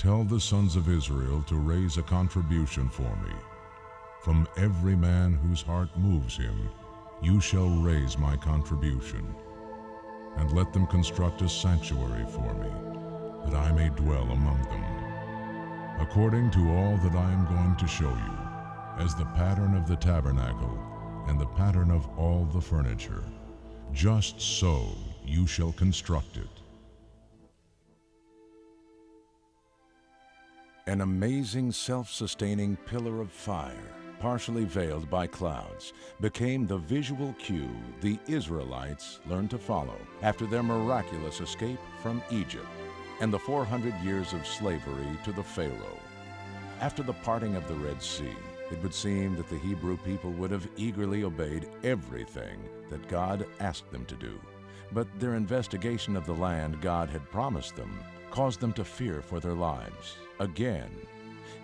Tell the sons of Israel to raise a contribution for me. From every man whose heart moves him, you shall raise my contribution. And let them construct a sanctuary for me, that I may dwell among them. According to all that I am going to show you, as the pattern of the tabernacle and the pattern of all the furniture, just so you shall construct it. An amazing self-sustaining pillar of fire, partially veiled by clouds, became the visual cue the Israelites learned to follow after their miraculous escape from Egypt and the 400 years of slavery to the Pharaoh. After the parting of the Red Sea, it would seem that the Hebrew people would have eagerly obeyed everything that God asked them to do. But their investigation of the land God had promised them caused them to fear for their lives again.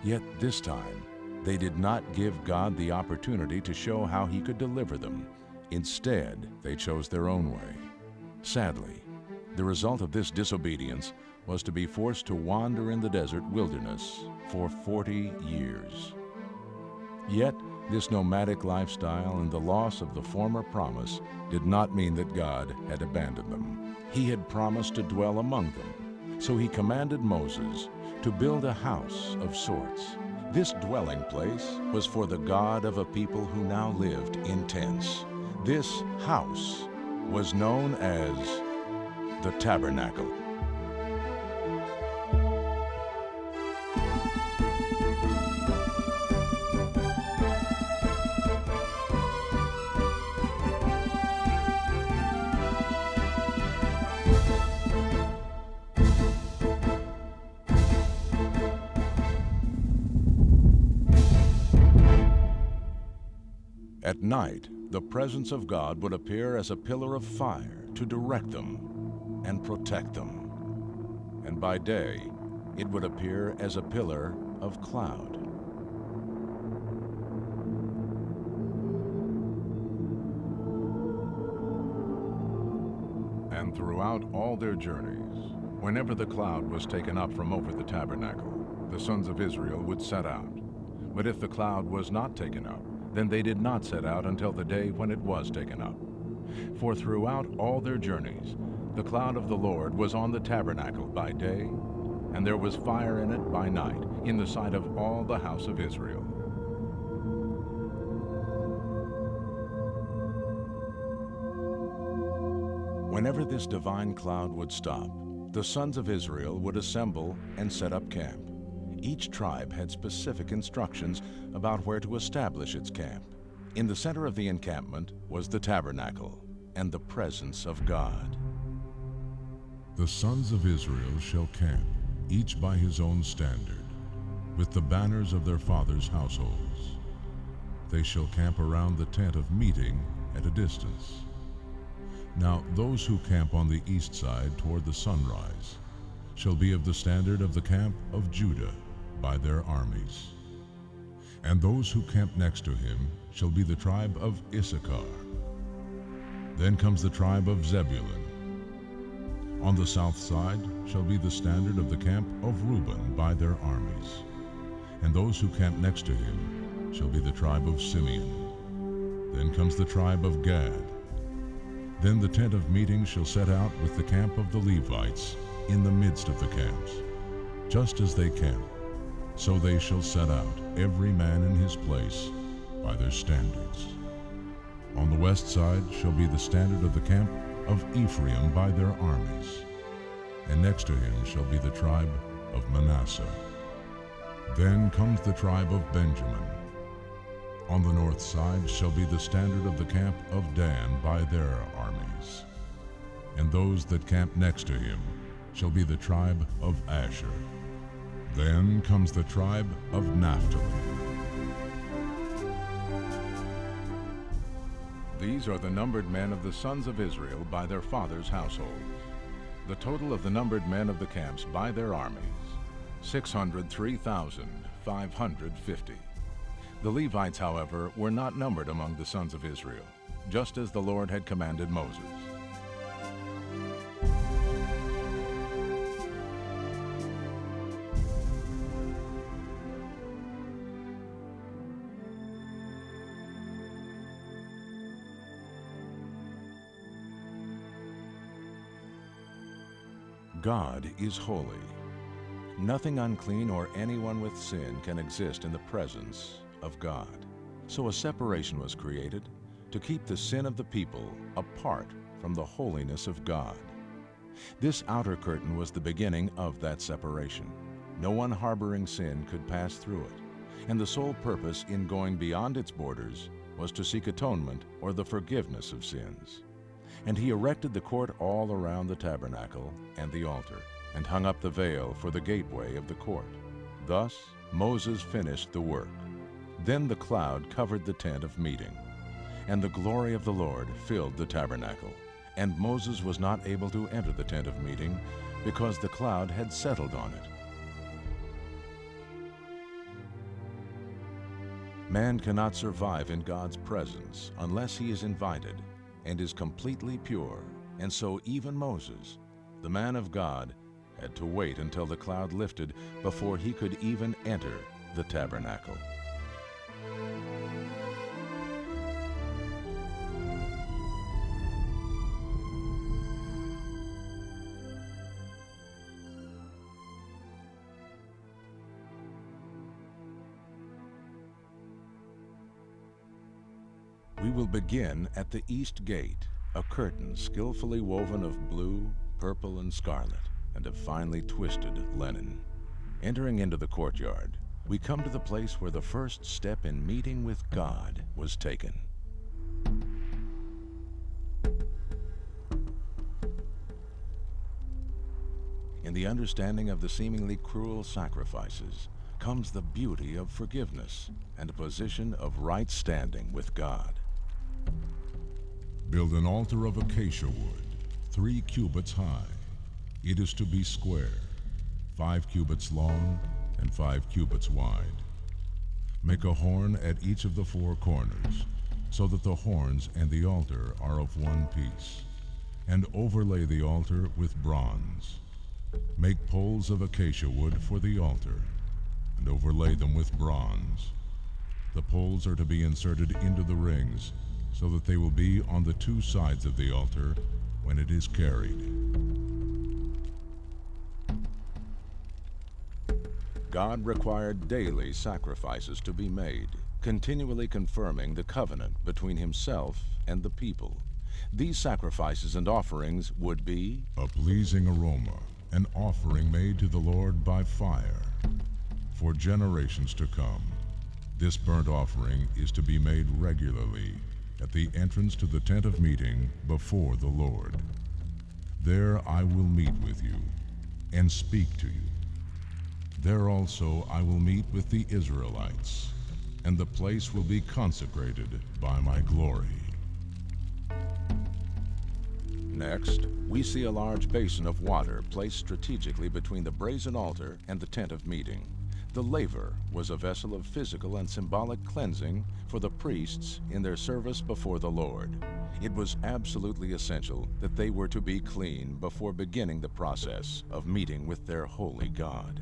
Yet this time, they did not give God the opportunity to show how He could deliver them. Instead, they chose their own way. Sadly, the result of this disobedience was to be forced to wander in the desert wilderness for 40 years. Yet, this nomadic lifestyle and the loss of the former promise did not mean that God had abandoned them. He had promised to dwell among them, so he commanded Moses to build a house of sorts. This dwelling place was for the God of a people who now lived in tents. This house was known as the Tabernacle. Night, the presence of God would appear as a pillar of fire to direct them and protect them. And by day, it would appear as a pillar of cloud. And throughout all their journeys, whenever the cloud was taken up from over the tabernacle, the sons of Israel would set out. But if the cloud was not taken up, then they did not set out until the day when it was taken up. For throughout all their journeys, the cloud of the Lord was on the tabernacle by day, and there was fire in it by night, in the sight of all the house of Israel. Whenever this divine cloud would stop, the sons of Israel would assemble and set up camp. Each tribe had specific instructions about where to establish its camp. In the center of the encampment was the tabernacle and the presence of God. The sons of Israel shall camp, each by his own standard, with the banners of their fathers' households. They shall camp around the tent of meeting at a distance. Now those who camp on the east side toward the sunrise shall be of the standard of the camp of Judah by their armies. And those who camp next to him shall be the tribe of Issachar. Then comes the tribe of Zebulun. On the south side shall be the standard of the camp of Reuben by their armies. And those who camp next to him shall be the tribe of Simeon. Then comes the tribe of Gad. Then the tent of meeting shall set out with the camp of the Levites in the midst of the camps, just as they camp. So they shall set out, every man in his place, by their standards. On the west side shall be the standard of the camp of Ephraim by their armies, and next to him shall be the tribe of Manasseh. Then comes the tribe of Benjamin. On the north side shall be the standard of the camp of Dan by their armies. And those that camp next to him shall be the tribe of Asher. Then comes the tribe of Naphtali. These are the numbered men of the sons of Israel by their fathers' households. The total of the numbered men of the camps by their armies, 603,550. The Levites, however, were not numbered among the sons of Israel, just as the Lord had commanded Moses. God is holy. Nothing unclean or anyone with sin can exist in the presence of God. So a separation was created to keep the sin of the people apart from the holiness of God. This outer curtain was the beginning of that separation. No one harboring sin could pass through it, and the sole purpose in going beyond its borders was to seek atonement or the forgiveness of sins. And he erected the court all around the tabernacle and the altar, and hung up the veil for the gateway of the court. Thus Moses finished the work. Then the cloud covered the tent of meeting, and the glory of the Lord filled the tabernacle. And Moses was not able to enter the tent of meeting because the cloud had settled on it. Man cannot survive in God's presence unless he is invited and is completely pure. And so even Moses, the man of God, had to wait until the cloud lifted before he could even enter the tabernacle. Will begin at the east gate, a curtain skillfully woven of blue, purple, and scarlet, and of finely twisted linen. Entering into the courtyard, we come to the place where the first step in meeting with God was taken. In the understanding of the seemingly cruel sacrifices comes the beauty of forgiveness and a position of right standing with God. Build an altar of acacia wood, three cubits high. It is to be square, five cubits long and five cubits wide. Make a horn at each of the four corners, so that the horns and the altar are of one piece, and overlay the altar with bronze. Make poles of acacia wood for the altar, and overlay them with bronze. The poles are to be inserted into the rings so that they will be on the two sides of the altar when it is carried. God required daily sacrifices to be made, continually confirming the covenant between himself and the people. These sacrifices and offerings would be a pleasing aroma, an offering made to the Lord by fire for generations to come. This burnt offering is to be made regularly at the entrance to the tent of meeting before the Lord. There I will meet with you and speak to you. There also I will meet with the Israelites, and the place will be consecrated by my glory. Next, we see a large basin of water placed strategically between the brazen altar and the tent of meeting. The laver was a vessel of physical and symbolic cleansing for the priests in their service before the Lord. It was absolutely essential that they were to be clean before beginning the process of meeting with their holy God.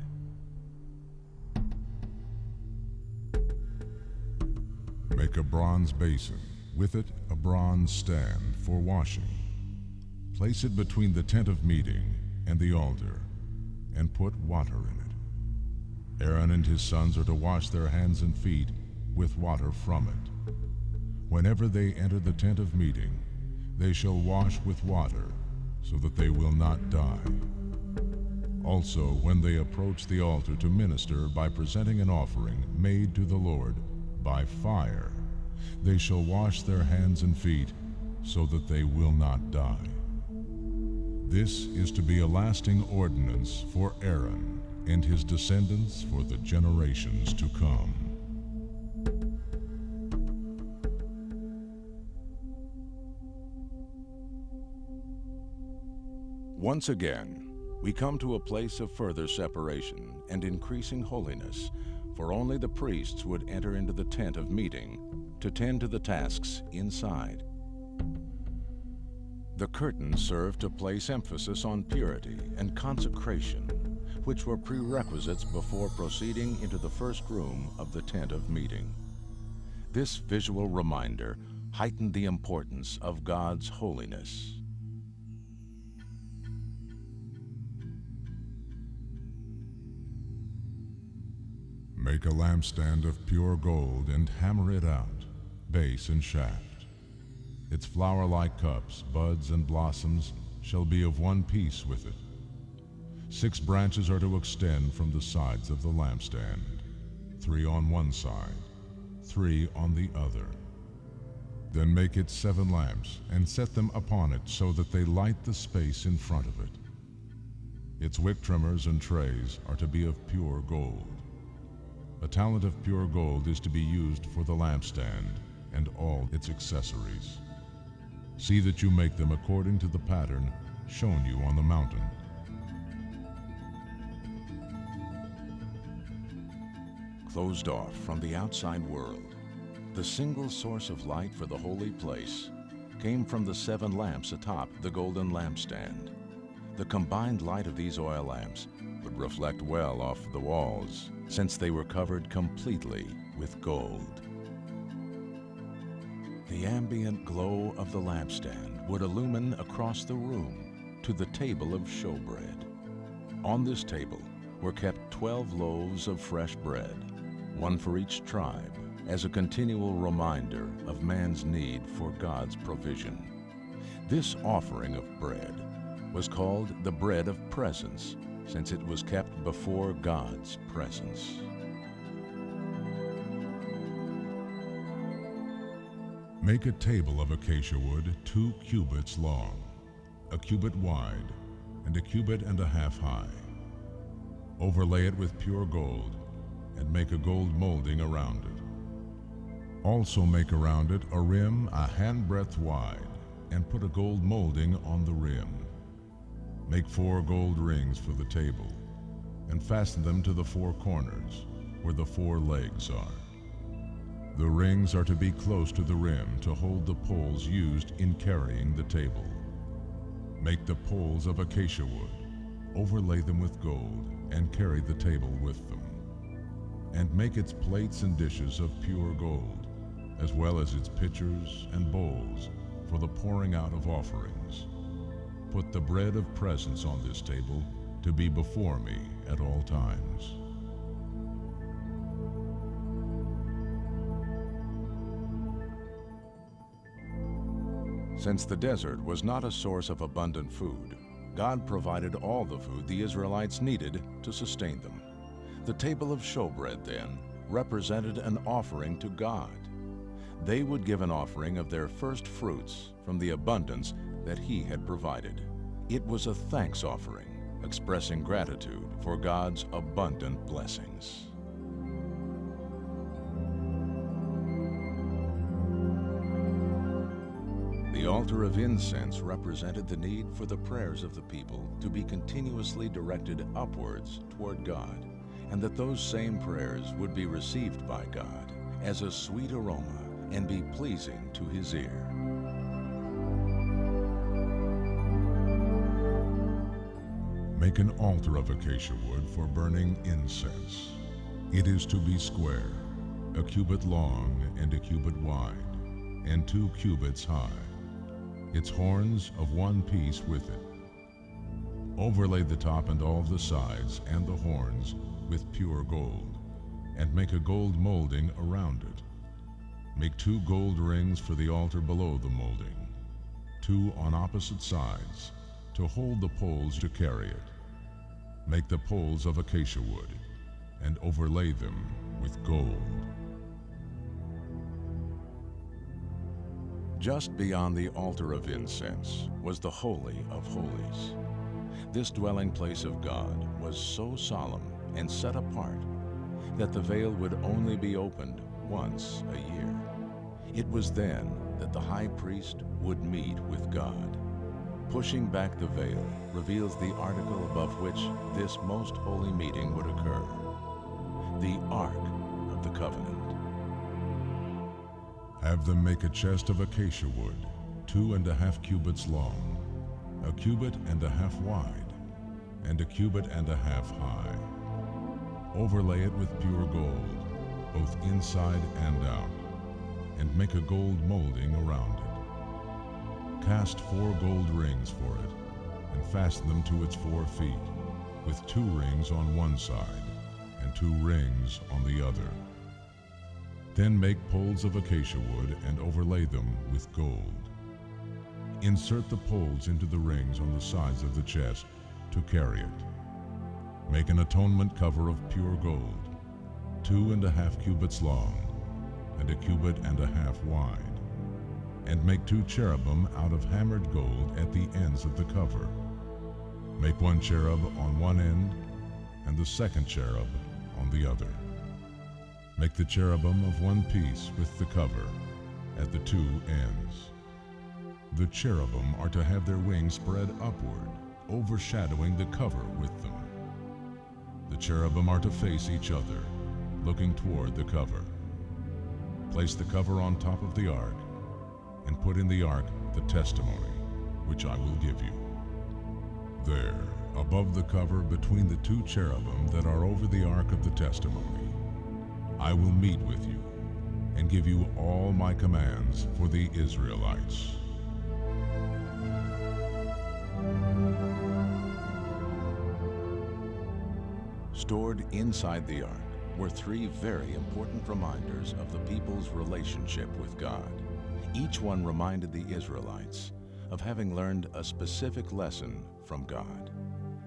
Make a bronze basin, with it a bronze stand for washing. Place it between the tent of meeting and the altar, and put water in it. Aaron and his sons are to wash their hands and feet with water from it. Whenever they enter the tent of meeting, they shall wash with water, so that they will not die. Also, when they approach the altar to minister by presenting an offering made to the Lord by fire, they shall wash their hands and feet, so that they will not die. This is to be a lasting ordinance for Aaron and his descendants for the generations to come. Once again, we come to a place of further separation and increasing holiness, for only the priests would enter into the tent of meeting to tend to the tasks inside. The curtain served to place emphasis on purity and consecration which were prerequisites before proceeding into the first room of the tent of meeting. This visual reminder heightened the importance of God's holiness. Make a lampstand of pure gold and hammer it out, base and shaft. Its flower-like cups, buds, and blossoms shall be of one piece with it Six branches are to extend from the sides of the lampstand, three on one side, three on the other. Then make it seven lamps, and set them upon it so that they light the space in front of it. Its wick trimmers and trays are to be of pure gold. A talent of pure gold is to be used for the lampstand and all its accessories. See that you make them according to the pattern shown you on the mountain. Closed off from the outside world, the single source of light for the holy place came from the seven lamps atop the golden lampstand. The combined light of these oil lamps would reflect well off the walls since they were covered completely with gold. The ambient glow of the lampstand would illumine across the room to the table of showbread. On this table were kept 12 loaves of fresh bread, one for each tribe, as a continual reminder of man's need for God's provision. This offering of bread was called the bread of presence, since it was kept before God's presence. Make a table of acacia wood two cubits long, a cubit wide, and a cubit and a half high. Overlay it with pure gold, and make a gold molding around it. Also make around it a rim a handbreadth wide, and put a gold molding on the rim. Make four gold rings for the table, and fasten them to the four corners, where the four legs are. The rings are to be close to the rim to hold the poles used in carrying the table. Make the poles of acacia wood, overlay them with gold, and carry the table with them. And make its plates and dishes of pure gold, as well as its pitchers and bowls for the pouring out of offerings. Put the bread of presence on this table to be before me at all times. Since the desert was not a source of abundant food, God provided all the food the Israelites needed to sustain them. The table of showbread, then, represented an offering to God. They would give an offering of their first fruits from the abundance that He had provided. It was a thanks offering, expressing gratitude for God's abundant blessings. The altar of incense represented the need for the prayers of the people to be continuously directed upwards toward God, and that those same prayers would be received by God as a sweet aroma and be pleasing to his ear. Make an altar of acacia wood for burning incense. It is to be square, a cubit long and a cubit wide, and two cubits high. Its horns of one piece with it. Overlay the top and all the sides and the horns with pure gold, and make a gold molding around it. Make two gold rings for the altar below the molding, two on opposite sides, to hold the poles to carry it. Make the poles of acacia wood, and overlay them with gold. Just beyond the altar of incense was the Holy of Holies. This dwelling place of God was so solemn and set apart that the veil would only be opened once a year. It was then that the high priest would meet with God. Pushing back the veil reveals the article above which this most holy meeting would occur the Ark of the Covenant. Have them make a chest of acacia wood, two and a half cubits long, a cubit and a half wide, and a cubit and a half high. Overlay it with pure gold, both inside and out, and make a gold molding around it. Cast four gold rings for it, and fasten them to its four feet, with two rings on one side and two rings on the other. Then make poles of acacia wood and overlay them with gold. Insert the poles into the rings on the sides of the chest to carry it. Make an atonement cover of pure gold, two and a half cubits long, and a cubit and a half wide. And make two cherubim out of hammered gold at the ends of the cover. Make one cherub on one end, and the second cherub on the other. Make the cherubim of one piece with the cover at the two ends. The cherubim are to have their wings spread upward, overshadowing the cover with them. The cherubim are to face each other, looking toward the cover. Place the cover on top of the ark, and put in the ark the testimony, which I will give you. There, above the cover between the two cherubim that are over the ark of the testimony, I will meet with you and give you all my commands for the Israelites. Stored inside the ark were three very important reminders of the people's relationship with God. Each one reminded the Israelites of having learned a specific lesson from God.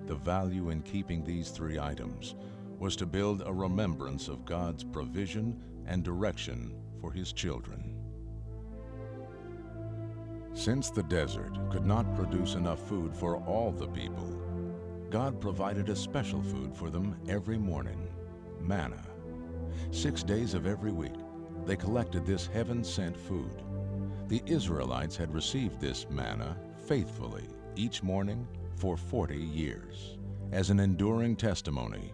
The value in keeping these three items was to build a remembrance of God's provision and direction for His children. Since the desert could not produce enough food for all the people, God provided a special food for them every morning, manna. Six days of every week, they collected this heaven-sent food. The Israelites had received this manna faithfully each morning for 40 years as an enduring testimony.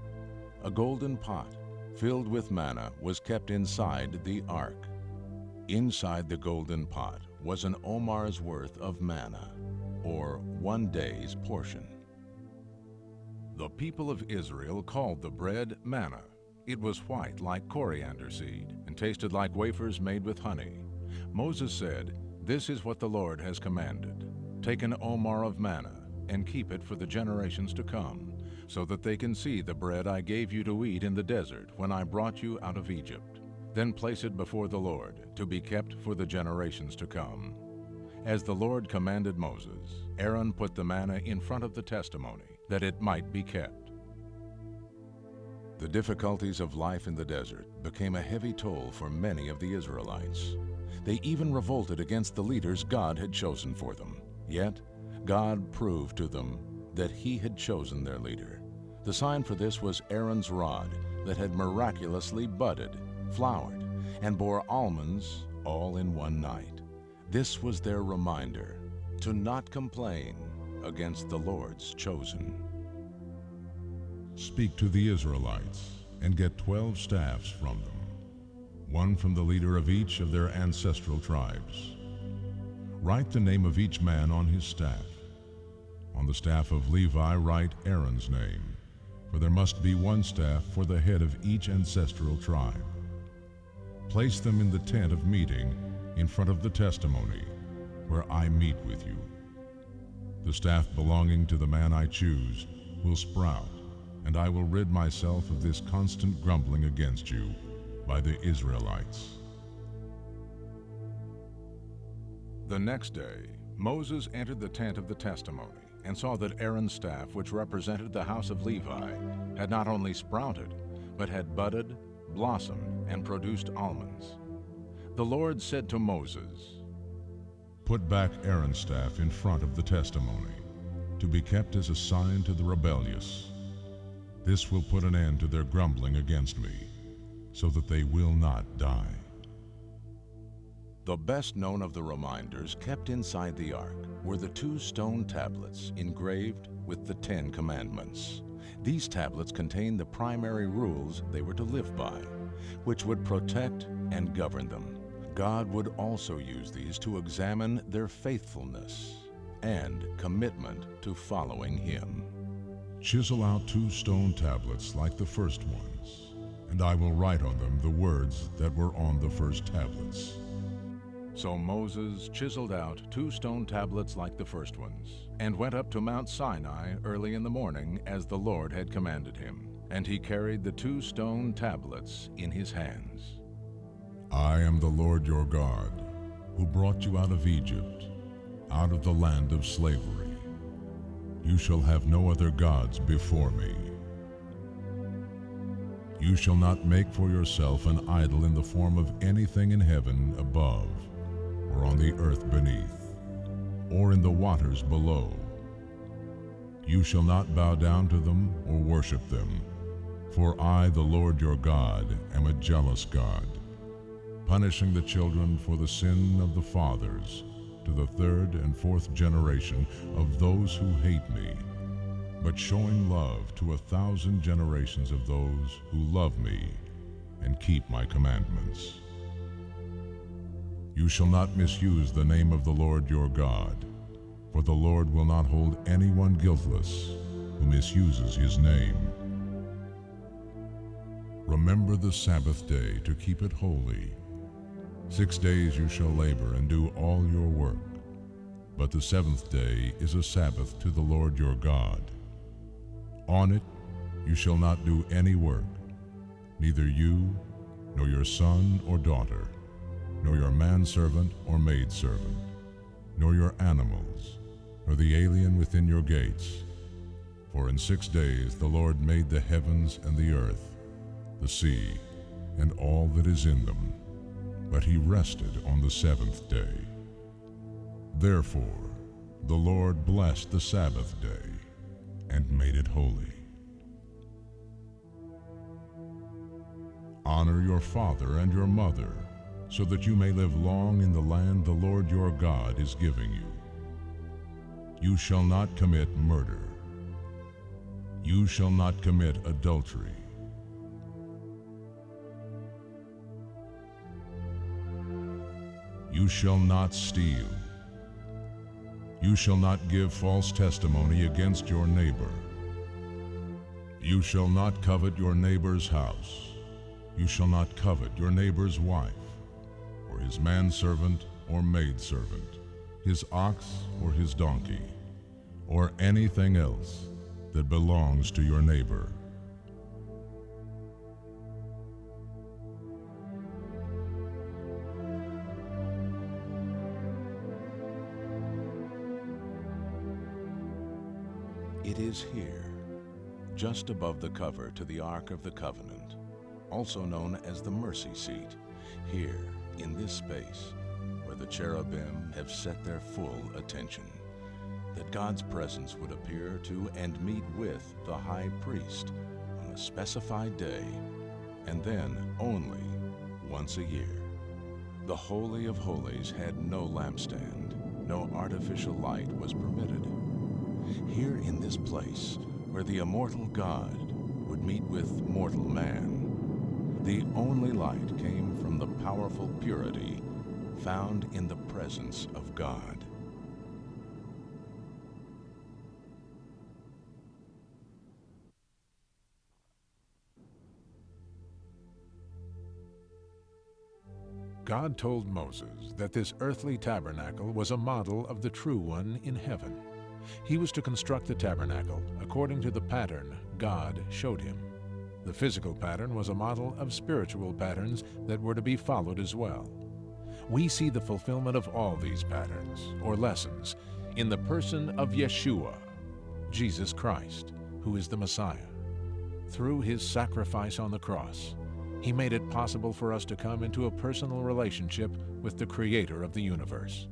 A golden pot filled with manna was kept inside the ark. Inside the golden pot was an omer's worth of manna, or one day's portion. The people of Israel called the bread manna. It was white like coriander seed and tasted like wafers made with honey. Moses said, This is what the Lord has commanded. Take an omer of manna and keep it for the generations to come, so that they can see the bread I gave you to eat in the desert when I brought you out of Egypt. Then place it before the Lord to be kept for the generations to come. As the Lord commanded Moses, Aaron put the manna in front of the testimony that it might be kept. The difficulties of life in the desert became a heavy toll for many of the Israelites. They even revolted against the leaders God had chosen for them. Yet, God proved to them that He had chosen their leader. The sign for this was Aaron's rod that had miraculously budded, flowered, and bore almonds all in one night. This was their reminder to not complain against the Lord's chosen. Speak to the Israelites and get twelve staffs from them, one from the leader of each of their ancestral tribes. Write the name of each man on his staff. On the staff of Levi, write Aaron's name, for there must be one staff for the head of each ancestral tribe. Place them in the tent of meeting in front of the testimony, where I meet with you. The staff belonging to the man I choose will sprout, and I will rid myself of this constant grumbling against you by the Israelites. The next day, Moses entered the tent of the testimony and saw that Aaron's staff, which represented the house of Levi, had not only sprouted, but had budded, blossomed, and produced almonds. The Lord said to Moses, Put back Aaron's staff in front of the testimony, to be kept as a sign to the rebellious. This will put an end to their grumbling against me, so that they will not die. The best known of the reminders kept inside the ark were the two stone tablets engraved with the Ten Commandments. These tablets contained the primary rules they were to live by, which would protect and govern them. God would also use these to examine their faithfulness and commitment to following Him. Chisel out two stone tablets like the first ones, and I will write on them the words that were on the first tablets. So Moses chiseled out two stone tablets like the first ones, and went up to Mount Sinai early in the morning as the Lord had commanded him. and he carried the two stone tablets in his hands. I am the Lord your God, who brought you out of Egypt, out of the land of slavery. You shall have no other gods before me. You shall not make for yourself an idol in the form of anything in heaven above, or on the earth beneath, or in the waters below. You shall not bow down to them or worship them, for I, the Lord your God, am a jealous God, punishing the children for the sin of the fathers to the third and fourth generation of those who hate me, but showing love to a thousand generations of those who love me and keep my commandments. You shall not misuse the name of the Lord your God, for the Lord will not hold anyone guiltless who misuses his name. Remember the Sabbath day to keep it holy. Six days you shall labor and do all your work, but the seventh day is a Sabbath to the Lord your God. On it you shall not do any work, neither you, nor your son or daughter, nor your manservant or maidservant, nor your animals, nor the alien within your gates. For in six days the Lord made the heavens and the earth, the sea, and all that is in them, but he rested on the seventh day. Therefore the Lord blessed the Sabbath day and made it holy. Honor your father and your mother, so that you may live long in the land the Lord your God is giving you. You shall not commit murder. You shall not commit adultery. You shall not steal. You shall not give false testimony against your neighbor. You shall not covet your neighbor's house. You shall not covet your neighbor's wife, or his manservant or maidservant, his ox or his donkey, or anything else that belongs to your neighbor. Is here, just above the cover to the Ark of the Covenant, also known as the Mercy Seat, here in this space where the cherubim have set their full attention, that God's presence would appear to and meet with the high priest on a specified day, and then only once a year. The Holy of Holies had no lampstand, no artificial light was permitted. Here in this place, where the immortal God would meet with mortal man, the only light came from the powerful purity found in the presence of God. God told Moses that this earthly tabernacle was a model of the true one in heaven. He was to construct the tabernacle according to the pattern God showed him. The physical pattern was a model of spiritual patterns that were to be followed as well. We see the fulfillment of all these patterns, or lessons, in the person of Yeshua, Jesus Christ, who is the Messiah. Through his sacrifice on the cross, he made it possible for us to come into a personal relationship with the Creator of the universe.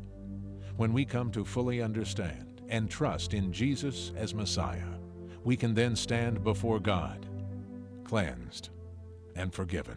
When we come to fully understand and trust in Jesus as Messiah, we can then stand before God, cleansed and forgiven.